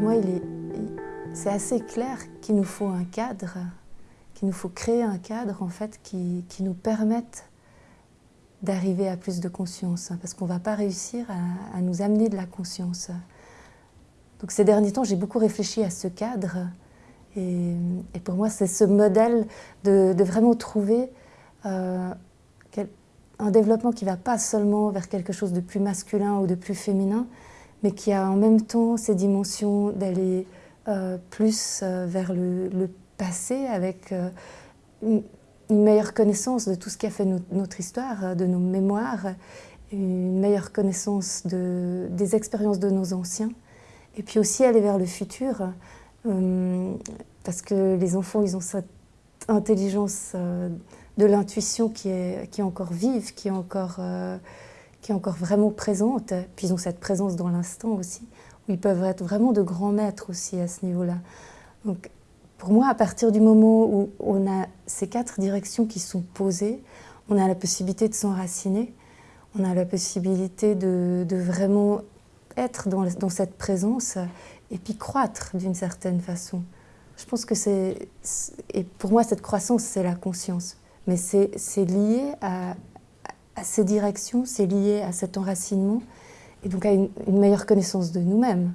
moi, c'est assez clair qu'il nous faut un cadre, qu'il nous faut créer un cadre en fait qui, nous permette d'arriver à plus de conscience, parce qu'on ne va pas réussir à, nous amener de la conscience. Donc ces derniers temps, j'ai beaucoup réfléchi à ce cadre, et, pour moi, c'est ce modèle de, vraiment trouver euh, un développement qui ne va pas seulement vers quelque chose de plus masculin ou de plus féminin, mais qui a en même temps ces dimensions d'aller euh, plus euh, vers le, passé avec euh, une, meilleure connaissance de tout ce qui a fait notre histoire, de nos mémoires, une meilleure connaissance de, des expériences de nos anciens, et puis aussi aller vers le futur, parce que les enfants, ils ont cette intelligence de l'intuition qui est, qui est encore vive, qui est encore qui est encore vraiment présente. Puis ils ont cette présence dans l'instant aussi, où ils peuvent être vraiment de grands maîtres aussi à ce niveau-là. Donc pour moi, à partir du moment où on a ces quatre directions qui sont posées, on a la possibilité de s'enraciner, on a la possibilité de, vraiment être dans, dans, cette présence et puis croître d'une certaine façon. Je pense que c'est... Et pour moi, cette croissance, c'est la conscience. Mais c'est lié à, à ces directions, c'est lié à cet enracinement et donc à une, meilleure connaissance de nous-mêmes.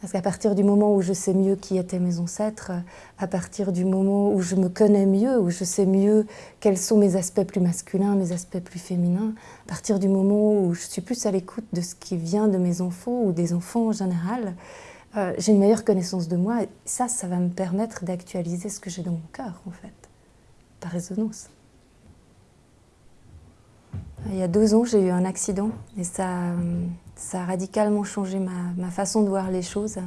Parce qu'à partir du moment où je sais mieux qui étaient mes ancêtres, à partir du moment où je me connais mieux, où je sais mieux quels sont mes aspects plus masculins, mes aspects plus féminins, à partir du moment où je suis plus à l'écoute de ce qui vient de mes enfants ou des enfants en général, euh, j'ai une meilleure connaissance de moi. Et ça, ça va me permettre d'actualiser ce que j'ai dans mon cœur, en fait, par résonance. Il y a deux ans, j'ai eu un accident et ça, a radicalement changé ma, façon de voir les choses.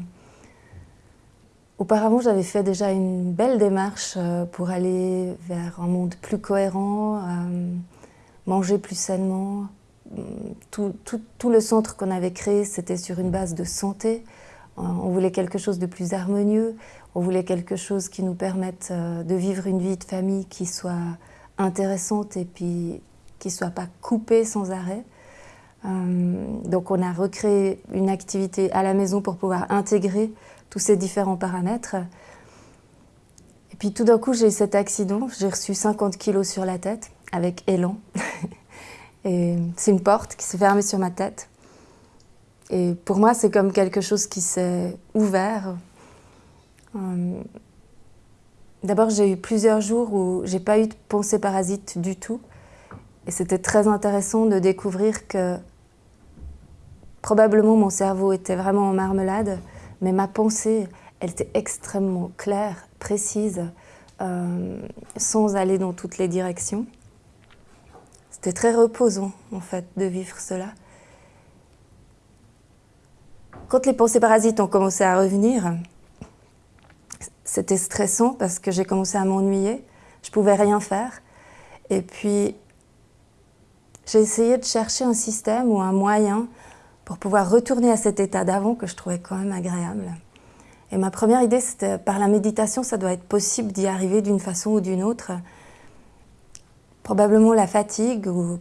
Auparavant, j'avais fait déjà une belle démarche euh, pour aller vers un monde plus cohérent, euh, manger plus sainement. Tout, tout le centre qu'on avait créé, c'était sur une base de santé. Euh, on voulait quelque chose de plus harmonieux, on voulait quelque chose qui nous permette de vivre une vie de famille qui soit intéressante et puis qui ne soit pas coupé sans arrêt. Euh, donc on a recréé une activité à la maison pour pouvoir intégrer tous ces différents paramètres. Et puis tout d'un coup, j'ai eu cet accident, j'ai reçu 50 kilos sur la tête avec élan. Et c'est une porte qui s'est fermée sur ma tête. Et pour moi, c'est comme quelque chose qui s'est ouvert. Euh, d'abord, j'ai eu plusieurs jours où j'ai pas eu de pensée parasite du tout. Et c'était très intéressant de découvrir que probablement mon cerveau était vraiment en marmelade, mais ma pensée, elle était extrêmement claire, précise, euh, sans aller dans toutes les directions. C'était très reposant, en fait, de vivre cela. Quand les pensées parasites ont commencé à revenir, c'était stressant parce que j'ai commencé à m'ennuyer. Je pouvais rien faire. Et puis, j'ai essayé de chercher un système ou un moyen pour pouvoir retourner à cet état d'avant que je trouvais quand même agréable. Et ma première idée, c'était par la méditation, ça doit être possible d'y arriver d'une façon ou d'une autre. Probablement la fatigue ou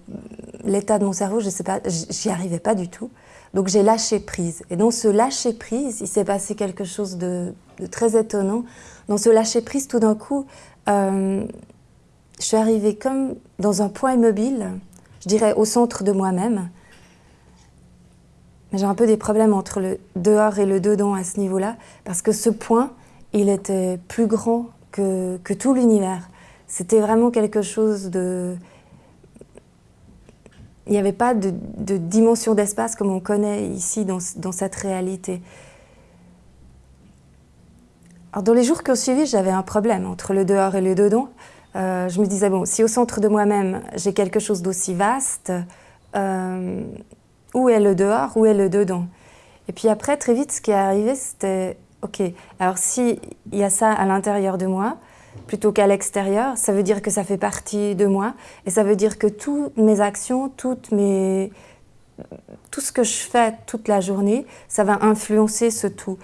l'état de mon cerveau, je ne sais pas, j'y arrivais pas du tout. Donc j'ai lâché prise. Et dans ce lâcher prise, il s'est passé quelque chose de, très étonnant. Dans ce lâcher prise, tout d'un coup, euh, je suis arrivée comme dans un point immobile, je dirais, au centre de moi-même. Mais j'ai un peu des problèmes entre le dehors et le dedans à ce niveau-là, parce que ce point, il était plus grand que, tout l'univers. C'était vraiment quelque chose de... Il n'y avait pas de, de dimension d'espace comme on connaît ici dans, dans cette réalité. Alors dans les jours qui ont suivi, j'avais un problème entre le dehors et le dedans. Euh, je me disais, bon, si au centre de moi-même, j'ai quelque chose d'aussi vaste, euh, où est le dehors, où est le dedans? Et puis après, très vite, ce qui est arrivé, c'était, ok, alors s'il y a ça à l'intérieur de moi, plutôt qu'à l'extérieur, ça veut dire que ça fait partie de moi, et ça veut dire que toutes mes actions, toutes mes... tout ce que je fais toute la journée, ça va influencer ce tout.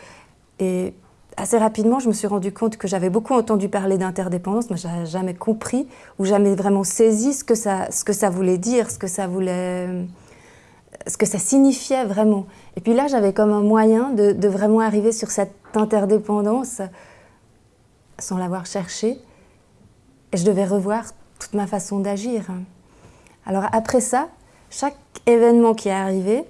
Et assez rapidement, je me suis rendu compte que j'avais beaucoup entendu parler d'interdépendance, mais je n'avais jamais compris ou jamais vraiment saisi ce que, ça, ce que ça voulait dire, ce que ça voulait, ce que ça signifiait vraiment. Et puis là, j'avais comme un moyen de, vraiment arriver sur cette interdépendance sans l'avoir cherché. Et je devais revoir toute ma façon d'agir. Alors après ça, chaque événement qui est arrivé,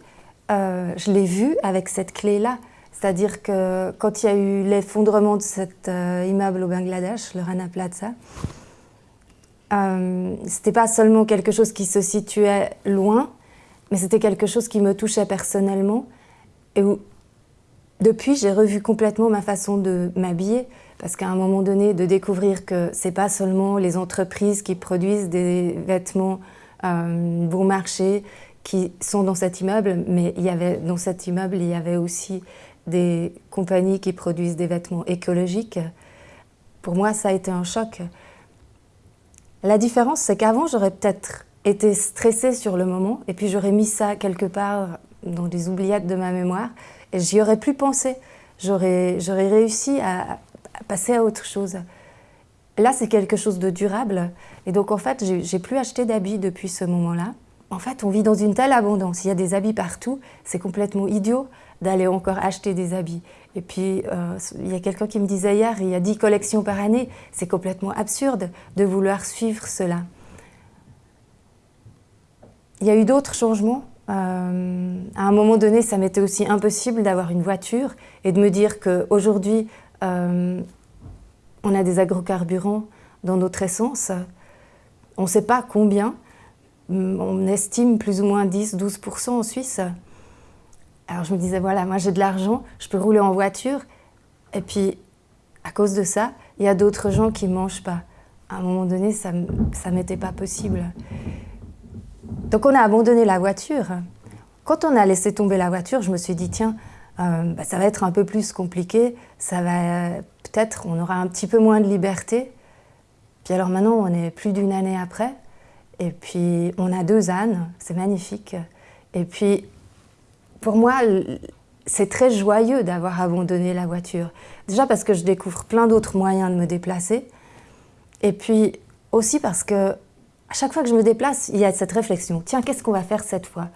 euh, je l'ai vu avec cette clé-là. C'est-à-dire que quand il y a eu l'effondrement de cet euh, immeuble au Bangladesh, le Rana Plaza, euh, c'était pas seulement quelque chose qui se situait loin, mais c'était quelque chose qui me touchait personnellement et où, depuis, j'ai revu complètement ma façon de m'habiller parce qu'à un moment donné, de découvrir que c'est pas seulement les entreprises qui produisent des vêtements euh, bon marché qui sont dans cet immeuble, mais il y avait, dans cet immeuble, il y avait aussi des compagnies qui produisent des vêtements écologiques. Pour moi, ça a été un choc. La différence, c'est qu'avant, j'aurais peut-être été stressée sur le moment, et puis j'aurais mis ça quelque part dans des oubliettes de ma mémoire, et j'y aurais plus pensé. J'aurais réussi à, passer à autre chose. Là, c'est quelque chose de durable, et donc en fait, j'ai plus acheté d'habits depuis ce moment-là. En fait, on vit dans une telle abondance, il y a des habits partout, c'est complètement idiot d'aller encore acheter des habits. Et puis, euh, il y a quelqu'un qui me disait hier, il y a 10 collections par année. C'est complètement absurde de vouloir suivre cela. Il y a eu d'autres changements. Euh, à un moment donné, ça m'était aussi impossible d'avoir une voiture et de me dire qu'aujourd'hui, euh, on a des agrocarburants dans notre essence. On ne sait pas combien. On estime plus ou moins 10-12% en Suisse. Alors je me disais, voilà, moi j'ai de l'argent, je peux rouler en voiture. Et puis, à cause de ça, il y a d'autres gens qui ne mangent pas. À un moment donné, ça ne m'était pas possible. Donc on a abandonné la voiture. Quand on a laissé tomber la voiture, je me suis dit, tiens, euh, bah, ça va être un peu plus compliqué, ça va peut-être, on aura un petit peu moins de liberté. Puis alors maintenant, on est plus d'une année après, et puis on a deux ânes, c'est magnifique. Et puis pour moi, c'est très joyeux d'avoir abandonné la voiture. Déjà parce que je découvre plein d'autres moyens de me déplacer. Et puis aussi parce que à chaque fois que je me déplace, il y a cette réflexion. Tiens, qu'est-ce qu'on va faire cette fois?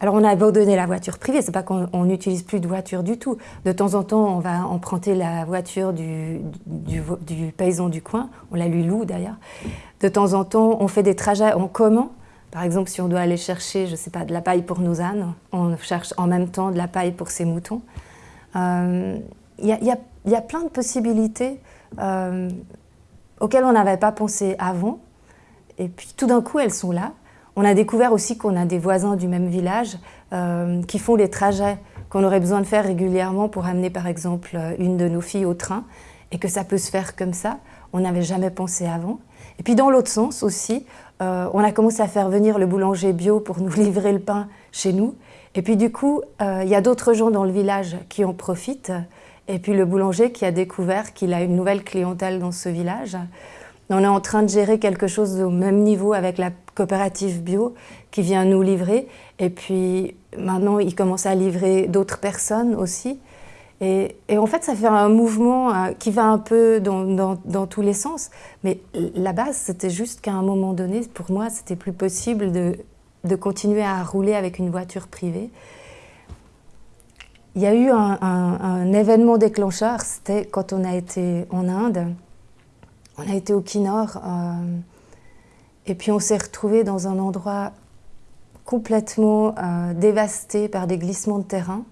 Alors on a abandonné la voiture privée, c'est pas qu'on n'utilise plus de voiture du tout. De temps en temps, on va emprunter la voiture du, paysan du coin, on la lui loue d'ailleurs. De temps en temps, on fait des trajets en commun, par exemple, si on doit aller chercher, je sais pas, de la paille pour nos ânes, on cherche en même temps de la paille pour ses moutons. Il euh, y, a plein de possibilités euh, auxquelles on n'avait pas pensé avant. Et puis tout d'un coup, elles sont là. On a découvert aussi qu'on a des voisins du même village euh, qui font des trajets qu'on aurait besoin de faire régulièrement pour amener par exemple une de nos filles au train et que ça peut se faire comme ça. On n'avait jamais pensé avant. Et puis dans l'autre sens aussi, euh, on a commencé à faire venir le boulanger bio pour nous livrer le pain chez nous. Et puis du coup, euh, il y a d'autres gens dans le village qui en profitent. Et puis le boulanger qui a découvert qu'il a une nouvelle clientèle dans ce village. On est en train de gérer quelque chose au même niveau avec la coopérative bio qui vient nous livrer. Et puis maintenant, il commence à livrer d'autres personnes aussi. Et, en fait, ça fait un mouvement euh, qui va un peu dans, tous les sens. Mais la base, c'était juste qu'à un moment donné, pour moi, c'était plus possible de, continuer à rouler avec une voiture privée. Il y a eu un, événement déclencheur, c'était quand on a été en Inde. On a été au Kinor, euh, et puis on s'est retrouvé dans un endroit complètement euh, dévasté par des glissements de terrain.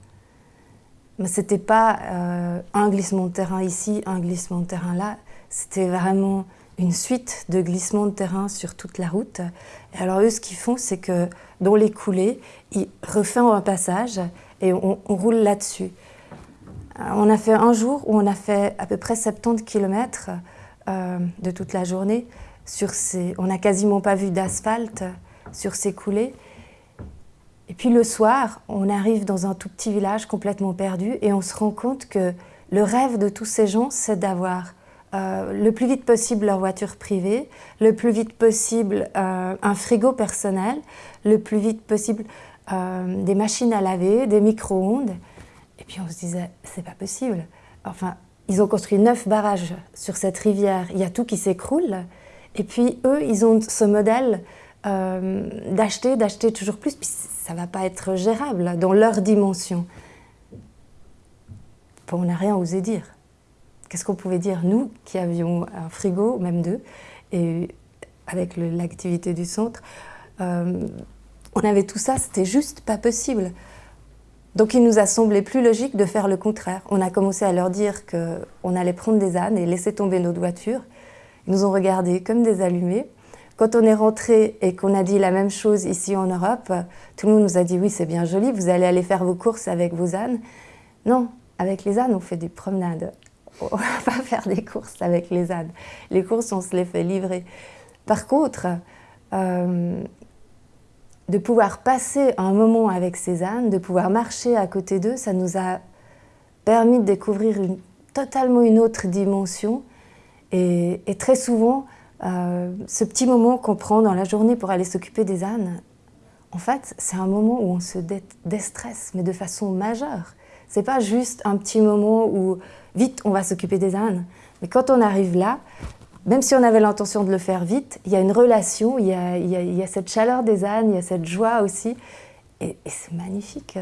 Mais ce n'était pas euh, un glissement de terrain ici, un glissement de terrain là. C'était vraiment une suite de glissements de terrain sur toute la route. Et alors eux, ce qu'ils font, c'est que dans les coulées, ils refont un passage et on, roule là-dessus. On a fait un jour où on a fait à peu près 70 km euh, de toute la journée. Sur ces, on n'a quasiment pas vu d'asphalte sur ces coulées. Et puis le soir, on arrive dans un tout petit village complètement perdu et on se rend compte que le rêve de tous ces gens, c'est d'avoir euh, le plus vite possible leur voiture privée, le plus vite possible euh, un frigo personnel, le plus vite possible des machines à laver, des micro-ondes. Et puis on se disait, c'est pas possible. Enfin, ils ont construit neuf barrages sur cette rivière, il y a tout qui s'écroule. Et puis eux, ils ont ce modèle d'acheter, d'acheter toujours plus ça ne va pas être gérable dans leur dimension. on n'a rien osé dire. Qu'est-ce qu'on pouvait dire, nous, qui avions un frigo, même deux, et avec l'activité du centre, euh, on avait tout ça, c'était juste pas possible. Donc il nous a semblé plus logique de faire le contraire. On a commencé à leur dire qu'on allait prendre des ânes et laisser tomber notre voiture. Ils nous ont regardés comme des allumés. Quand on est rentré et qu'on a dit la même chose ici en Europe, tout le monde nous a dit oui c'est bien joli, vous allez aller faire vos courses avec vos ânes. Non, avec les ânes on fait des promenades. On ne va pas faire des courses avec les ânes. Les courses on se les fait livrer. Par contre, euh, de pouvoir passer un moment avec ces ânes, de pouvoir marcher à côté d'eux, ça nous a permis de découvrir totalement une autre dimension. Et, très souvent, euh, ce petit moment qu'on prend dans la journée pour aller s'occuper des ânes, en fait, c'est un moment où on se déstresse, mais de façon majeure. C'est pas juste un petit moment où, vite, on va s'occuper des ânes. Mais quand on arrive là, même si on avait l'intention de le faire vite, il y a une relation, il y a, cette chaleur des ânes, il y a cette joie aussi. Et, c'est magnifique.